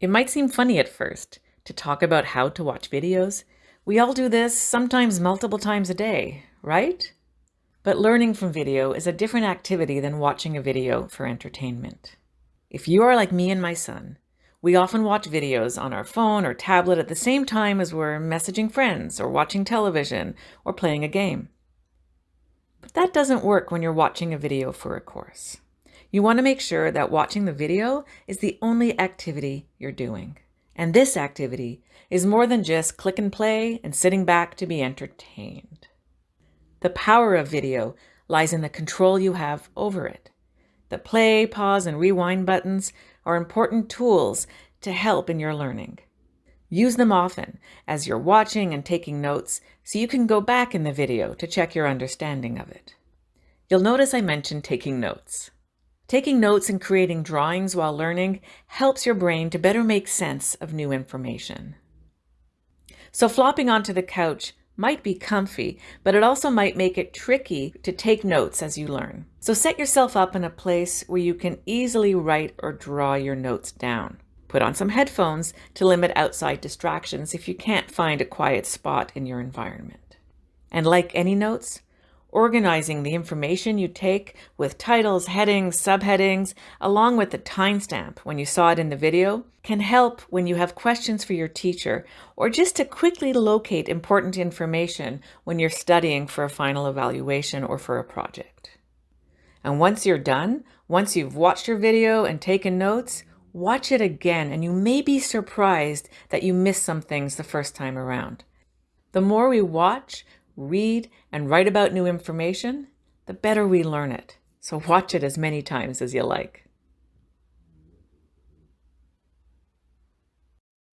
It might seem funny at first to talk about how to watch videos. We all do this sometimes multiple times a day, right? But learning from video is a different activity than watching a video for entertainment. If you are like me and my son, we often watch videos on our phone or tablet at the same time as we're messaging friends or watching television or playing a game. But that doesn't work when you're watching a video for a course. You want to make sure that watching the video is the only activity you're doing. And this activity is more than just click and play and sitting back to be entertained. The power of video lies in the control you have over it. The play, pause, and rewind buttons are important tools to help in your learning. Use them often as you're watching and taking notes so you can go back in the video to check your understanding of it. You'll notice I mentioned taking notes. Taking notes and creating drawings while learning helps your brain to better make sense of new information. So flopping onto the couch might be comfy, but it also might make it tricky to take notes as you learn. So set yourself up in a place where you can easily write or draw your notes down. Put on some headphones to limit outside distractions if you can't find a quiet spot in your environment. And like any notes, Organizing the information you take with titles, headings, subheadings, along with the timestamp when you saw it in the video, can help when you have questions for your teacher or just to quickly locate important information when you're studying for a final evaluation or for a project. And once you're done, once you've watched your video and taken notes, watch it again and you may be surprised that you missed some things the first time around. The more we watch, read, and write about new information, the better we learn it. So watch it as many times as you like.